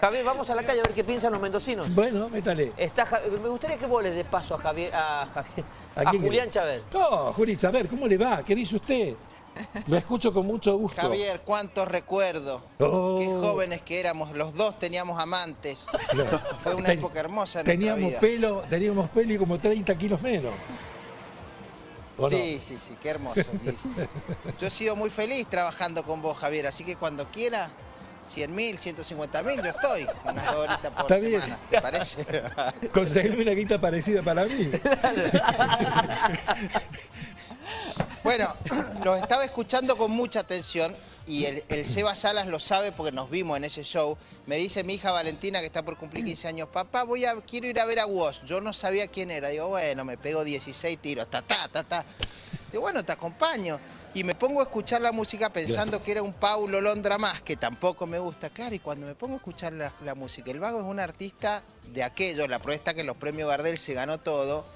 Javier, vamos a la calle a ver qué piensan los mendocinos. Bueno, métale. Está, me gustaría que vos le des paso a Javier, a, Javier- ¿A a quién Julián? Chávez. No, Juli, a ver, ¿cómo le va? ¿Qué dice usted? Lo escucho con mucho gusto. Javier, cuántos recuerdos. Oh. Qué jóvenes que éramos. Los dos teníamos amantes. Fue una Ten- época hermosa en Teníamos vida. pelo, teníamos pelo y como 30 kilos menos. Sí, sí, sí, qué hermoso. Y yo he sido muy feliz trabajando con vos, Javier, así que cuando quiera, 100 mil, 150 mil, yo estoy. Unas dos horitas por Está bien. semana, ¿te parece? Conseguirme una guita parecida para mí. Bueno, los estaba escuchando con mucha atención y el, el Seba Salas lo sabe porque nos vimos en ese show. Me dice mi hija Valentina, que está por cumplir 15 años, papá, voy a, quiero ir a ver a Woz. Yo no sabía quién era. Digo, bueno, me pego 16 tiros, ta, ta, ta, ta. Digo, bueno, te acompaño. Y me pongo a escuchar la música pensando que era un Paulo Londra más, que tampoco me gusta. Claro, y cuando me pongo a escuchar la, la música, el Vago es un artista de aquello, la prueba está que en los premios Gardel se ganó todo.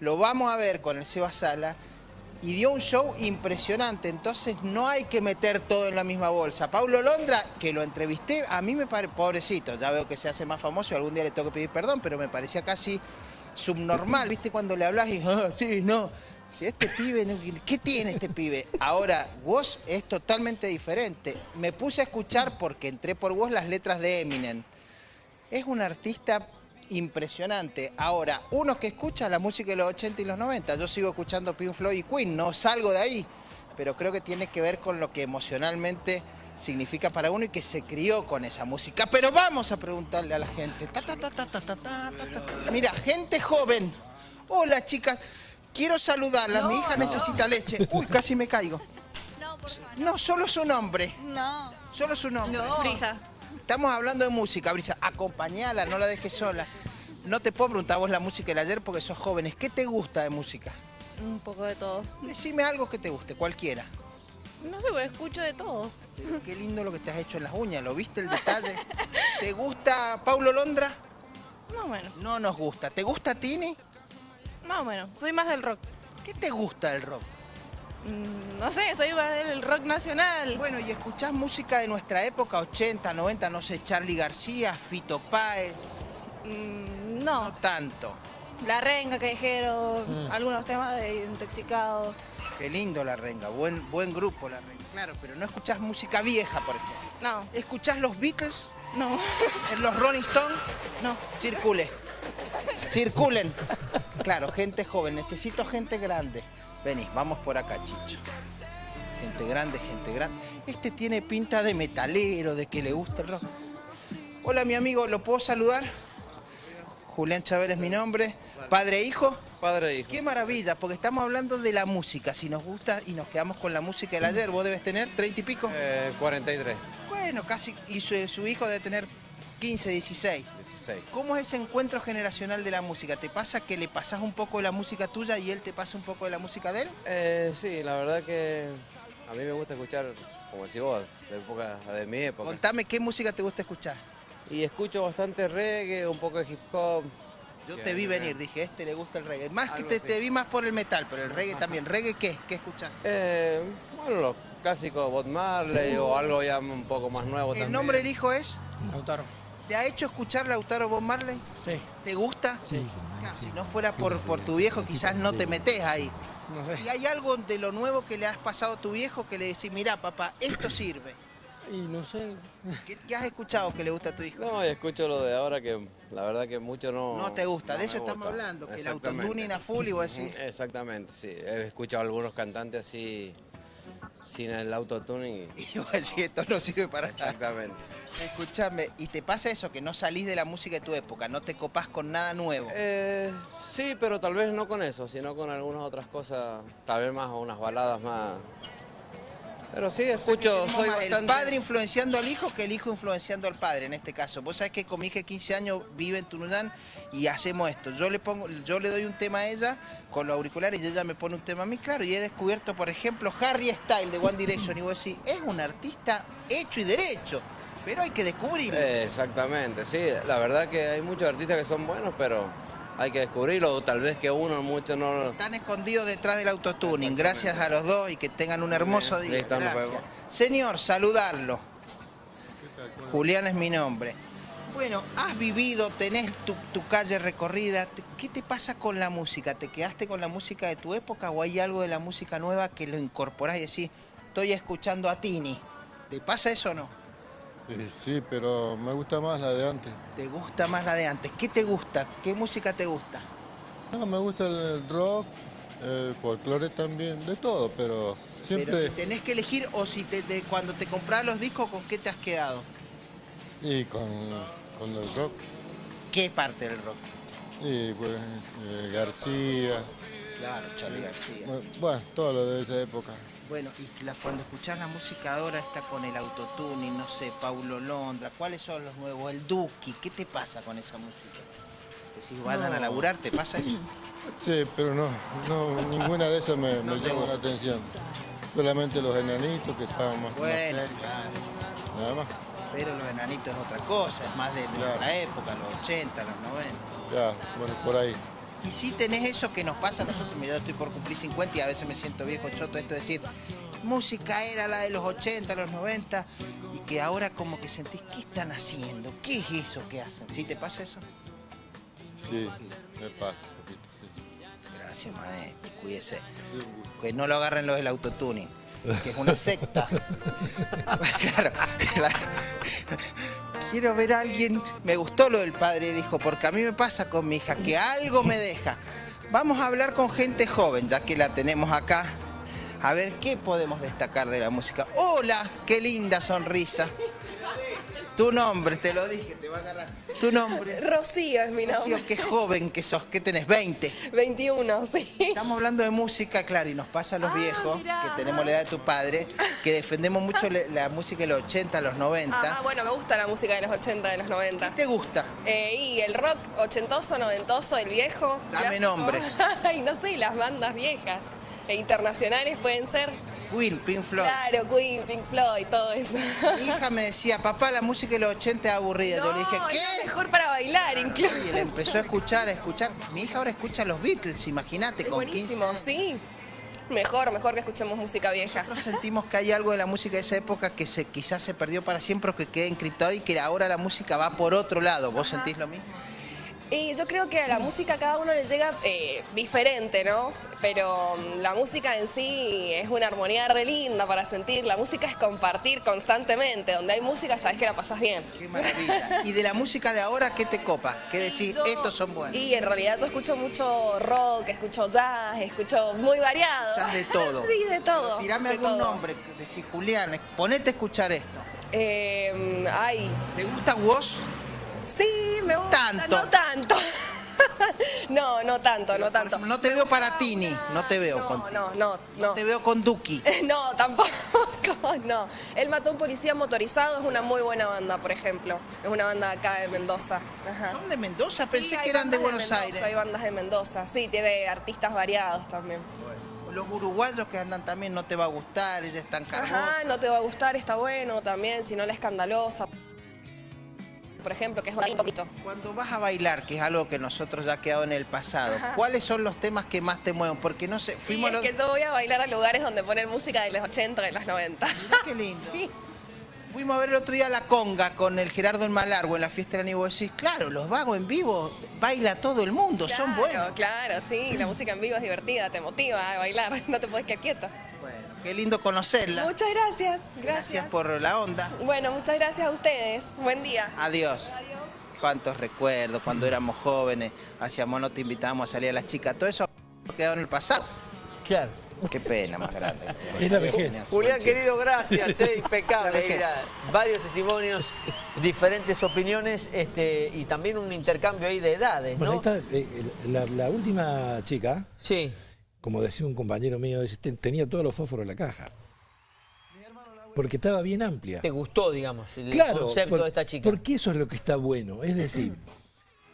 Lo vamos a ver con el Seba Sala y dio un show impresionante, entonces no hay que meter todo en la misma bolsa. Paulo Londra, que lo entrevisté, a mí me parece, pobrecito, ya veo que se hace más famoso y algún día le tengo que pedir perdón, pero me parecía casi subnormal, ¿viste? Cuando le hablas y, ah, sí, no, si este pibe, no, ¿qué tiene este pibe? Ahora, vos es totalmente diferente. Me puse a escuchar, porque entré por vos, las letras de Eminem. Es un artista impresionante. Ahora, uno que escucha la música de los 80 y los 90, yo sigo escuchando Pink Floyd y Queen, no salgo de ahí, pero creo que tiene que ver con lo que emocionalmente significa para uno y que se crió con esa música. Pero vamos a preguntarle a la gente. Ta, ta, ta, Mira, gente joven. Hola chicas. Quiero saludarlas. Mi hija necesita leche. Uy, casi me caigo. No, por favor. No, solo su nombre. No. Solo su nombre. Brisa. Estamos hablando de música, Brisa. Acompañala, no la dejes sola. No te puedo preguntar vos la música del ayer porque sos jóvenes. ¿Qué te gusta de música? Un poco de todo. Decime algo que te guste, cualquiera. No sé, pues escucho de todo. Qué lindo lo que te has hecho en las uñas, ¿lo viste el detalle? ¿Te gusta Paulo Londra? Más o menos. No nos gusta. ¿Te gusta Tini? Más o menos. Soy más del rock. ¿Qué te gusta del rock? Mm, No sé, soy más del rock nacional. Bueno, y escuchás música de nuestra época, 80, 90, no sé, Charlie García, Fito Páez, Mm, no No. tanto. La renga, callejero, algunos temas de intoxicado. Qué lindo la renga, buen, buen grupo la renga. Claro, pero no escuchás música vieja, por ejemplo. No, ¿Escuchás los Beatles? no, ¿En los Rolling Stones? no. Circule. Circulen. Claro, gente joven. Necesito gente grande. Vení, vamos por acá, Chicho. Gente grande, gente grande. Este tiene pinta de metalero, de que le gusta el rock. Hola, mi amigo, ¿lo puedo saludar? Julián Chávez es mi nombre. Padre e hijo. Padre e hijo. Qué maravilla, porque estamos hablando de la música. Si nos gusta y nos quedamos con la música del ayer, vos debes tener 30 y pico. Eh, 43, Bueno, casi. Y su, su hijo debe tener 15, 16. 16. ¿Cómo es ese encuentro generacional de la música? ¿Te pasa que le pasas un poco de la música tuya y él te pasa un poco de la música de él? Eh, sí, la verdad que a mí me gusta escuchar, como decís vos, de, época, de mi época. Contame qué música te gusta escuchar. Y escucho bastante reggae, un poco de hip hop. Yo te vi venir, dije, este le gusta el reggae. Más que te, vi más por el metal, pero el reggae también. ¿Reggae qué? ¿Qué escuchás? Eh, bueno, los clásicos Bob Marley o algo ya un poco más nuevo ¿El también. nombre del hijo es? Lautaro. ¿Te ha hecho escuchar Lautaro Bob Marley? Sí, ¿Te gusta? sí. Claro, si no fuera por, por tu viejo, quizás no te metes ahí. No sé. ¿Y hay algo de lo nuevo que le has pasado a tu viejo que le decís, mira papá, esto sirve? Y no sé. ¿Qué, qué has escuchado que le gusta a tu hijo? No, y escucho lo de ahora que la verdad que mucho no... No te gusta, no de eso estamos gusta. hablando, que el Exactamente. autotuning a full y vos decís, Exactamente, sí. He escuchado algunos cantantes así, sin el autotuning. y- y vos decís, esto no sirve para nada. Exactamente. Escuchame, ¿y te pasa eso que no salís de la música de tu época, no te copás con nada nuevo? Eh, sí, pero tal vez no con eso, sino con algunas otras cosas, tal vez más unas baladas más. Pero sí, escucho, soy más el padre influenciando al hijo que el hijo influenciando al padre en este caso. Vos sabés que con mi hija de 15 años vive en Tunuyán y hacemos esto. Yo le pongo, yo le doy un tema a ella con los auriculares y ella me pone un tema a mí, claro, y he descubierto, por ejemplo, Harry Style de One Direction y vos decís, es un artista hecho y derecho, pero hay que descubrirlo. Eh, exactamente, sí. La verdad que hay muchos artistas que son buenos, pero hay que descubrirlo. o Tal vez que uno mucho no lo... Están escondidos detrás del autotuning. Gracias a los dos y que tengan un hermoso Bien, día. Gracias. Señor, saludarlo. Julián es mi nombre. Bueno, has vivido, tenés tu, tu calle recorrida. ¿Qué te pasa con la música? ¿Te quedaste con la música de tu época o hay algo de la música nueva que lo incorporás y decís, estoy escuchando a Tini? ¿Te pasa eso o no? Eh, sí, pero me gusta más la de antes. ¿Te gusta más la de antes? ¿Qué te gusta? ¿Qué música te gusta? No, me gusta el rock, el folclore también, de todo, pero siempre... Pero si tenés que elegir o si te, te- cuando te compras los discos, ¿con qué te has quedado? Y con, con el rock, ¿Qué parte del rock? y pues eh, García, Claro, Charlie García. bu- bueno, todo lo de esa época. Bueno, y la- cuando escuchás la música ahora está con el autotuning, no sé, Paulo Londra, ¿cuáles son los nuevos? El Duki, ¿qué te pasa con esa música? Decís, vayan a laburar, ¿te pasa eso? Sí, pero no, no ninguna de esas me, llama la atención. Solamente los enanitos que estaban más, Bueno, claro, nada más. pero los enanitos es otra cosa, es más de Claro. nuestra época, los 80, los 90. Ya, bueno, por ahí. Y si tenés eso que nos pasa a nosotros, mira, estoy por cumplir 50 y a veces me siento viejo choto esto de decir, música era la de los 80, los 90, y que ahora como que sentís, ¿qué están haciendo? ¿Qué es eso que hacen? ¿Sí te pasa eso? Sí, me pasa un poquito, sí. Gracias, maestro, cuídese. Sí. Que no lo agarren los del autotuning, que es una secta. claro, claro. Quiero ver a alguien, me gustó lo del padre y hijo, porque a mí me pasa con mi hija, que algo me deja. Vamos a hablar con gente joven, ya que la tenemos acá. A ver qué podemos destacar de la música. Hola, qué linda sonrisa. Tu nombre, te lo dije, te va a agarrar. Tu nombre. Rocío es mi nombre. Rocío, qué joven que sos, ¿qué tenés? 20. 21, sí. Estamos hablando de música, claro, y nos pasa a los Ah, viejos, mirá. que tenemos la edad de tu padre, que defendemos mucho la música de los 80, los 90. Ah, bueno, me gusta la música de los 80, de los 90. ¿Qué te gusta? Eh, y el rock ochentoso, noventoso, el viejo. Dame clásico. nombres. Ay, no sé, las bandas viejas. E internacionales pueden ser. Queen, Pink Floyd. Claro, Queen, Pink Floyd, todo eso. Mi hija me decía, papá, la música de los 80 es aburrida. Yo le dije, No, es ¿qué? mejor para bailar incluso. Y él empezó a escuchar, a escuchar. Mi hija ahora escucha los Beatles, imagínate, con 15 buenísimo, años. sí. Mejor, mejor que escuchemos música vieja. Nosotros sentimos que hay algo de la música de esa época que se, quizás se perdió para siempre o que queda encriptado y que ahora la música va por otro lado. ¿Vos sentís lo mismo? Y yo creo que a la música cada uno le llega eh, diferente, ¿no? Pero mm, la música en sí es una armonía re linda para sentir. La música es compartir constantemente. Donde hay música sabes que la pasas bien. Qué maravilla. ¿Y de la música de ahora qué te copa? ¿Qué decís? Yo- Estos son buenos. Y en realidad yo escucho mucho rock, escucho jazz, escucho muy variado. Escuchás de todo. Sí, de todo. Tirame algún todo. nombre, decís Julián, ponete a escuchar esto. Eh, ay, ¿Te gusta vos? sí. Tanto. No tanto. no, no tanto, no tanto. No te veo para Tini, no te veo No, con no, no, no. Te veo con Duki. No, tampoco, no. Él mató a un policía motorizado, es una muy buena banda, por ejemplo. Es una banda acá de Mendoza. Ajá. ¿Son de Mendoza? Pensé que eran de Buenos Aires. Hay bandas de Mendoza, sí, tiene artistas variados también. Los uruguayos que andan también no te va a gustar, ella es tan cargosa. Ajá, no te va a gustar, está bueno también, si no la escandalosa. Por ejemplo, que es un poquito. Cuando vas a bailar, que es algo que nosotros ya ha quedado en el pasado, ¿cuáles son los temas que más te mueven? Porque no sé, Sí, fuimos es los... que yo voy a bailar a lugares donde ponen música de los 80, de los 90. Mirá qué lindo. Sí. Fuimos a ver el otro día la conga con el Gerardo en Malargo en la fiesta del aniversario. Decís, claro, los vagos en vivo baila todo el mundo, son buenos. Claro, sí, la música en vivo es divertida, te motiva a bailar, no te puedes quedar quieta. Qué lindo conocerla. Muchas gracias, Gracias gracias. por la onda. Bueno, muchas gracias a ustedes. Buen día. Adiós. Cuántos recuerdos cuando éramos jóvenes, hacíamos, no te invitábamos a salir a las chicas, todo eso ha quedado en el pasado. Claro. Qué pena más grande. Adiós. Julián, querido, gracias, eh, impecable. Eh, mira, varios testimonios, diferentes opiniones este, y también un intercambio ahí de edades, Bueno, ahí ¿no? está, eh, la, la última chica, Sí. Como decía un compañero mío, dice, "Ten- tenía todos los fósforos en la caja. Porque estaba bien amplia. ¿Te gustó, digamos, el Claro, concepto por- de esta chica? porque eso es lo que está bueno. Es decir,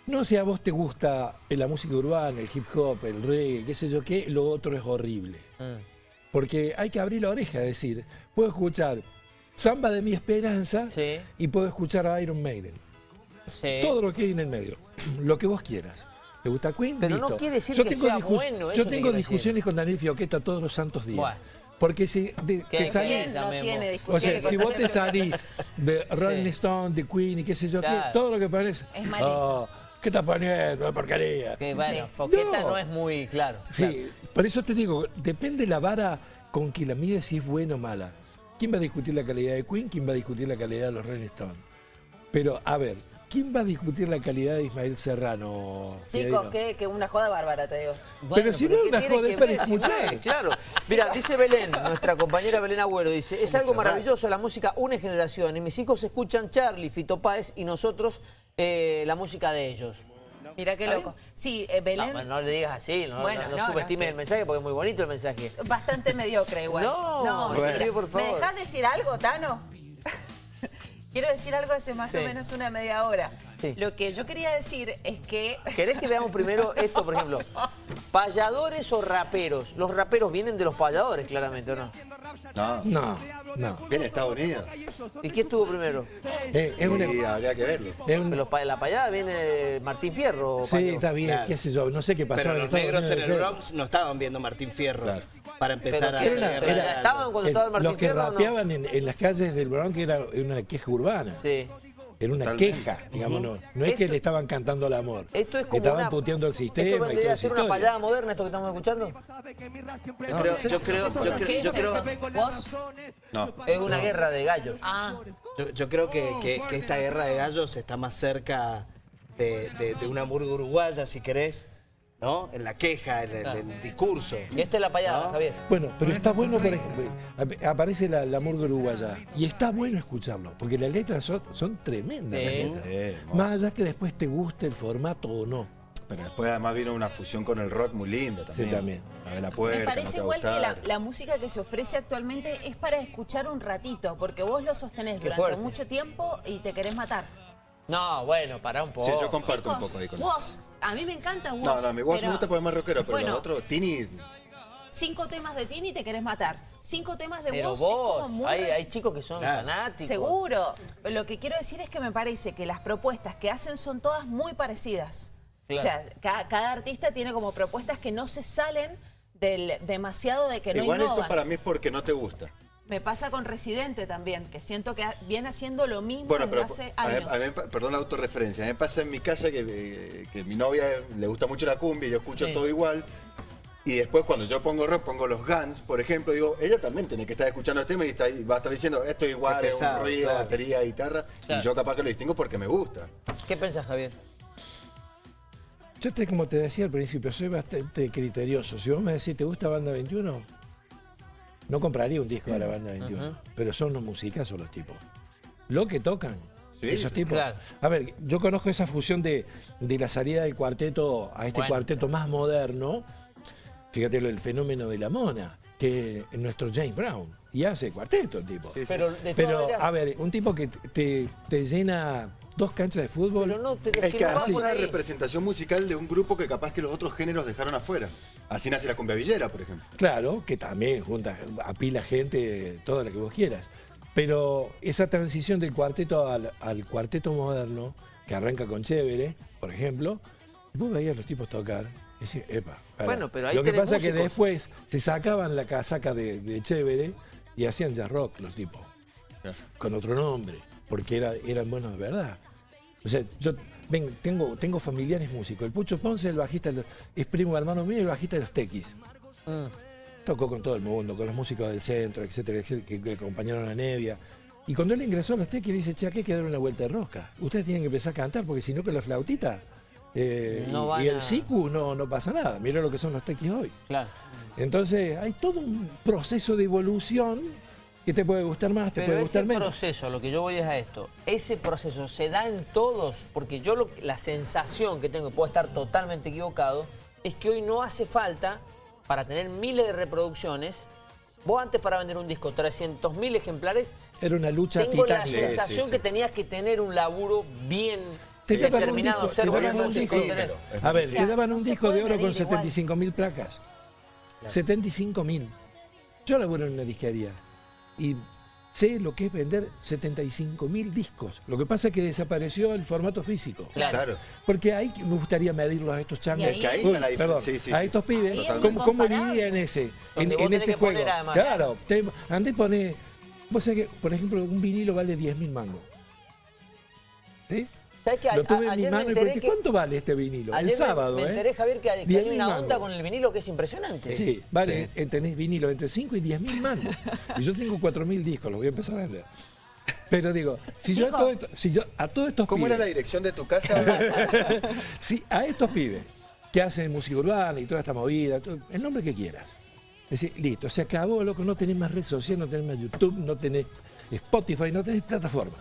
no si a vos te gusta la música urbana, el hip hop, el reggae, qué sé yo qué, lo otro es horrible. Mm. Porque hay que abrir la oreja, es decir, puedo escuchar Samba de mi esperanza Sí. y puedo escuchar a Iron Maiden. Sí. Todo lo que hay en el medio, lo que vos quieras. ¿Te gusta Queen? Pero no quiere decir yo que tengo sea bueno, eso Yo te tengo decir. discusiones con Daniel Fioqueta todos los santos días. Bueno. Porque si de- Que- que que- salís- que- no tiene o sea, si vos te salís de Rolling Sí. Stone, de Queen y qué sé yo, qué, todo lo que parece. Es malísimo. "Oh, ¿Qué estás poniendo? Es porquería. Que bueno, Sí. Foqueta No. no. es muy claro. Sí, por eso te digo, depende la vara con que la mide si es buena o mala. ¿Quién va a discutir la calidad de Queen? ¿Quién va a discutir la calidad de los Rolling Stones? Pero, a ver, ¿quién va a discutir la calidad de Ismael Serrano? Chicos, que, que una joda bárbara, te digo. Pero si no es ¿qué una joda, es para no escuchar. es, Claro. Mira, dice Belén, nuestra compañera Belén Agüero, dice, es algo maravilloso, la música une generaciones. Mis hijos escuchan Charlie, Fito Páez y nosotros eh, la música de ellos. Mira qué ¿Está loco. Sí, eh, Belén, No, no le digas así, no, Bueno, no, no no, no, subestimes el mensaje porque es muy bonito el mensaje. bastante mediocre igual. No, mentira. Bueno. por favor. ¿Me dejás decir algo, Tano? Quiero decir algo hace más Sí. o menos una media hora. Sí. Lo que yo quería decir es que... ¿Querés que veamos primero esto, por ejemplo? ¿Payadores o raperos? Los raperos vienen de los payadores, claramente, ¿o no? No, No, no. viene de Estados Unidos. ¿Y quién estuvo primero? Eh, es una- Y habría que verlo. es un- Los pa- la payada viene Martín Fierro. sí, Payo? está bien, Claro. qué sé yo, no sé qué pasaba Pero los negros en el. Bronx no estaban viendo Martín Fierro Claro. Para empezar a ¿qué hacer era? estaban cuando El- estaba el Martín los que Fierro, ¿no? rapeaban en, en las calles del Bronx era una queja urbana. Sí. Era una Totalmente. queja, digamos, no, no es que Esto- le estaban cantando al amor. Esto es como Estaban una... puteando el ¿Esto sistema vendría a ser una payada moderna esto que estamos escuchando? Yo creo, yo creo, yo creo, ¿Qué yo es creo, esto? ¿Vos? No. Es una guerra de gallos. Ah, yo, yo creo que, que- que esta guerra de gallos está más cerca de, de- de una murga uruguaya, si querés, ¿no? En la queja, en el, en el discurso. Y esta es la payada, No. Javier. Bueno, pero está bueno, por ejemplo, ap- aparece la, la murga uruguaya y está bueno escucharlo, porque las letras son, son tremendas. las letras. Sí. Más allá que después te guste el formato o no. Pero después además vino una fusión con el rock muy linda también. Sí, también. La de la puerta, Me parece igual que la, la música que se ofrece actualmente es para escuchar un ratito, porque vos lo sostenés Qué durante fuerte. mucho tiempo y te querés matar. No, bueno, para un poco. Sí, yo comparto Chicos, un poco ahí con eso. Woz, a mí me encanta Woz. No, no, mi voz pero me gusta porque es más rockero, pero Bueno. los otros, Tini, Cinco temas de Tini te querés matar. Cinco temas de Pero Woz es como vos, muy hay, chicos que son Claro. fanáticos. Seguro. Lo que quiero decir es que me parece que las propuestas que hacen son todas muy parecidas. Claro. O sea, ca- cada, artista tiene como propuestas que no se salen del demasiado de que no igual eso para mí es porque no te gusta. Me pasa con Residente también, que siento que viene haciendo lo mismo Bueno, desde pero hace a mí- años. a mí perdón la autorreferencia, a mí me pasa en mi casa que, eh, que mi novia le gusta mucho la cumbia y yo escucho Sí. todo igual. Y después cuando yo pongo rock, pongo los Guns, por ejemplo, digo, ella también tiene que estar escuchando el tema y está va a estar diciendo, esto es igual, Es un ruido, claro. batería, guitarra. Claro. Y yo capaz que lo distingo porque me gusta. ¿Qué pensás, Javier? Yo, te, como te decía al principio, soy bastante criterioso. Si vos me decís, ¿te gusta Banda 21? No compraría un disco de la Banda 21, pero son unos musicazos los tipos. Lo que tocan, Sí, esos tipos. claro. A ver, yo conozco esa fusión de, de la salida del cuarteto a este Bueno. cuarteto más moderno. Fíjate lo del fenómeno de la mona, que es nuestro James Brown. Y hace cuarteto el tipo. Sí, sí. Pero, de todas Pero, maneras- a ver, un tipo que te, te llena dos canchas de fútbol. Pero no, pero Es que no hace por una representación musical de un grupo que capaz que los otros géneros dejaron afuera. Así nace la cumbia villera, por ejemplo. Claro, que también junta, apila gente, toda la que vos quieras. Pero esa transición del cuarteto al, al cuarteto moderno, que arranca con Chévere, por ejemplo, vos veías a los tipos tocar. y decís, epa, pará". Bueno, pero ahí Lo que pasa es que después se sacaban la casaca de, de Chévere y hacían jazz rock los tipos, con otro nombre, porque era, eran buenos de verdad. O sea, yo ven, tengo, tengo familiares músicos. El Pucho Ponce, el bajista, de los- es primo hermano mío, el bajista de los Tequis. Mm. Tocó con todo el mundo, con los músicos del centro, etcétera, etcétera, que, que acompañaron a Nevia. Y cuando él ingresó a los Tequis, dice, che, aquí hay que dar una vuelta de rosca. Ustedes tienen que empezar a cantar, porque si no con la flautita eh, No y- el sicu no, no pasa nada. Mira lo que son los Tequis hoy. Claro. Entonces, hay todo un proceso de evolución que te puede gustar más, te Pero puede ese gustar menos. proceso, lo que yo voy es a esto, ese proceso se da en todos, porque yo lo- la sensación que tengo, y puedo estar totalmente equivocado, es que hoy no hace falta, para tener miles de reproducciones, vos antes para vender un disco, 300.000 ejemplares, Era una lucha tengo la titánica. sensación que tenías que tener un laburo bien Te daban un determinado, disco, ser te daban un disco. A ver, te daban un disco de oro con medir igual. 75 mil placas. 75 mil. Yo laburo en una disquería y sé lo que es vender 75 mil discos. Lo que pasa es que desapareció el formato físico. Claro. Claro. Porque ahí me gustaría medirlos a estos changos. Ahí- ahí está la diferencia. Perdón, Sí, sí, a estos pibes, ¿cómo, cómo en ese, en, ese juego? poner además. Claro, te, y poné, vos sabés que, por ejemplo, un vinilo vale 10 mil mangos. ¿Sí? ¿Sabés que a- Lo tuve a- en mi me mano y pregunté, que- ¿cuánto vale este vinilo? Ayer el me- sábado, me, ¿eh? enteré, Javier, que, hay- que 10 hay una mangos. onda con el vinilo que es impresionante. Sí, vale, eh, tenés vinilo entre 5 y 10 mil mangos. Y yo tengo 4 mil discos, los voy a empezar a vender. Pero digo, si yo, a todo esto- si yo a todos estos ¿Cómo pibes, era la dirección de tu casa? si a estos pibes que hacen música urbana y toda esta movida, todo- el nombre que quieras. Es decir, listo, se acabó, loco, no tenés más red social, no tenés más YouTube, no tenés Spotify, no tenés plataforma.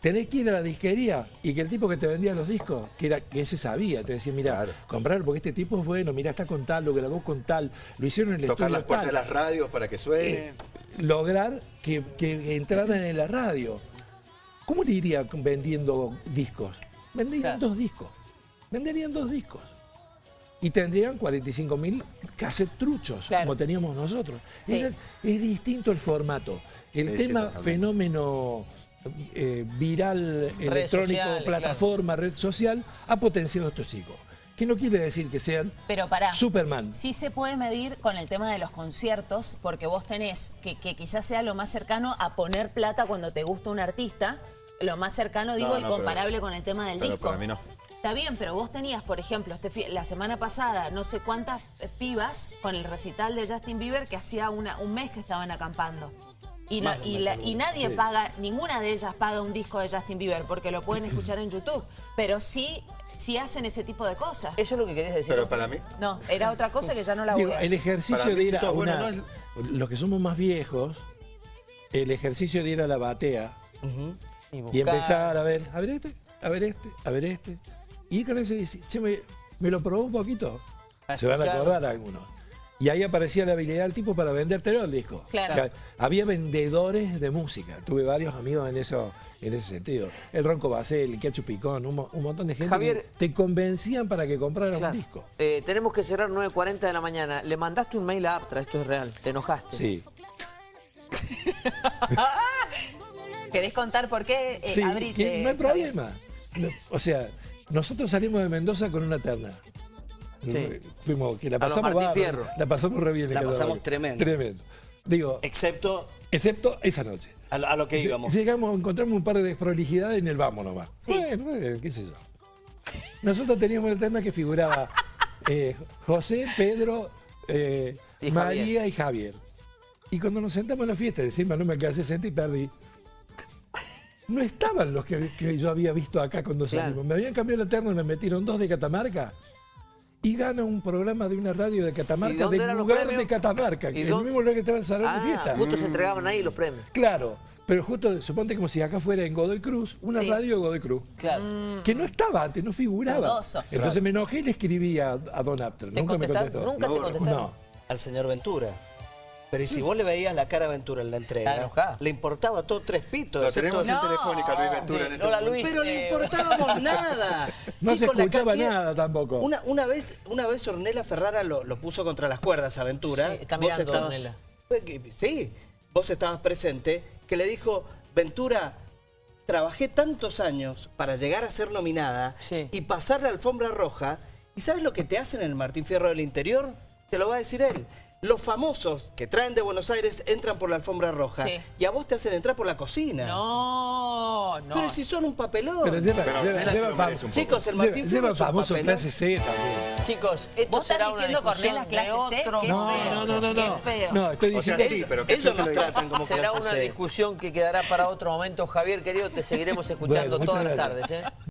Tenés que ir a la disquería y que el tipo que te vendía los discos, que era que ese sabía, te decía, mira, comprar porque este tipo es bueno, mira, está con tal, lo grabó con tal, lo hicieron en el Tocar estudio las puertas de tal. las radios para que suene. Eh, lograr que, que entraran en la radio. ¿Cómo le iría vendiendo discos? Venderían dos discos. Venderían dos discos. Y tendrían 45 mil cassettes truchos, como teníamos nosotros. Sí. Era- es distinto el formato. El Sí, sí, tema totalmente. fenómeno eh, viral, electrónico, plataforma, red social, ha potenciado a estos chicos. Que no quiere decir que sean Pero pará. Superman. Sí se puede medir con el tema de los conciertos, porque vos tenés que, que quizás sea lo más cercano a poner plata cuando te gusta un artista, lo más cercano, digo, No, y pero- comparable con el tema del pero disco. para mí no. Está bien, pero vos tenías, por ejemplo, este la semana pasada no sé cuántas eh, pibas con el recital de Justin Bieber que hacía una, un mes que estaban acampando. Y, no- y la- y nadie Sí. paga, ninguna de ellas paga un disco de Justin Bieber porque lo pueden escuchar en YouTube. Pero sí, sí hacen ese tipo de cosas. ¿Eso es lo que querías decir? Pero para mí. No, era otra cosa que ya no la voy Digo, a el ejercicio Para de si ir a sos bueno, una... no Los que somos más viejos, el ejercicio de ir a la batea Y, y buscar- empezar a ver, a ver este, a ver este, a ver este. Y ir con ese y decir, che, me, me lo probó un poquito. A Se van a acordar algunos. Y ahí aparecía la habilidad del tipo para vendértelo el disco. Claro. O sea, había vendedores de música. Tuve varios amigos en eso, en ese sentido. El Ronco Basel, el Quechu Picón, un, mo- un montón de gente Javier- que te convencían para que compraras Claro. un disco. Eh, tenemos que cerrar 9.40 de la mañana. Le mandaste un mail a Aptra, esto es real. Te enojaste. Sí. ¿Querés contar por qué eh, Sí, abriste, que no hay problema. O sea, nosotros salimos de Mendoza con una terna. Sí. Fuimos, que la pasamos. La pasamos re bien. en La pasamos tremendo. Tremendo. Digo, Excepto excepto esa noche. a, lo- a lo que íbamos. Llegamos, encontramos un par de desprolijidades en el vamos nomás. Sí. Bueno, bueno, qué sé yo. Nosotros teníamos una terna que figuraba eh, José, Pedro, eh, Y María Javier. y Javier. Y cuando nos sentamos en la fiesta, encima no me alcancé a sentir y perdí. No estaban los que, que yo había visto acá cuando Claro. salimos. Me habían cambiado la terna y me metieron dos de Catamarca. Y gana un programa de una radio de ¿Y Catamarca, del lugar de Catamarca, ¿Y que el dónde? mismo lugar que estaba en el salón de Ah, fiesta. justo se entregaban ahí los premios. Claro, pero justo, suponte como si acá fuera en Godoy Cruz, una Sí. radio de Godoy Cruz. Claro. Que no estaba antes, no figuraba. Entonces me enojé y le escribí a, a Don Apter. ¿Te Nunca me contestó. ¿Nunca te? No. al señor Ventura. Pero ¿y si vos le veías la cara a Ventura en la entrega, le importaba todo tres pitos. Lo tenemos en No. telefónica, Luis Ventura, Sí, en este. Luis. Pero le eh, importábamos nada. No se escuchaba cantidad- nada tampoco. Una, una vez, una vez Ornella Ferrara lo, lo puso contra las cuerdas a Ventura. Sí, está Vos estabas- Ornella. Sí, vos estabas presente, que le dijo, Ventura, trabajé tantos años para llegar a ser nominada Sí. y pasar la alfombra roja, ¿y sabes lo que te hacen en el Martín Fierro del Interior? Te lo va a decir él. Los famosos que traen de Buenos Aires entran por la alfombra roja Sí. y a vos te hacen entrar por la cocina. No, no. Pero si son un papelón. Pero lleva, Pero lleva, lleva lo fam- merece un poco. Chicos, el lleva- Martín lleva un famoso papelón. clase C también. Chicos, esto ¿Vos estás será una diciendo Cornelas clase C? otro Qué No, feo, no, no, no, qué no. feo. No, estoy O sea, diciendo. sí, pero que Ellos nos tratan como Será clase una C. discusión que quedará para otro momento. Javier, querido, te seguiremos escuchando Bueno, todas las tardes. ¿eh?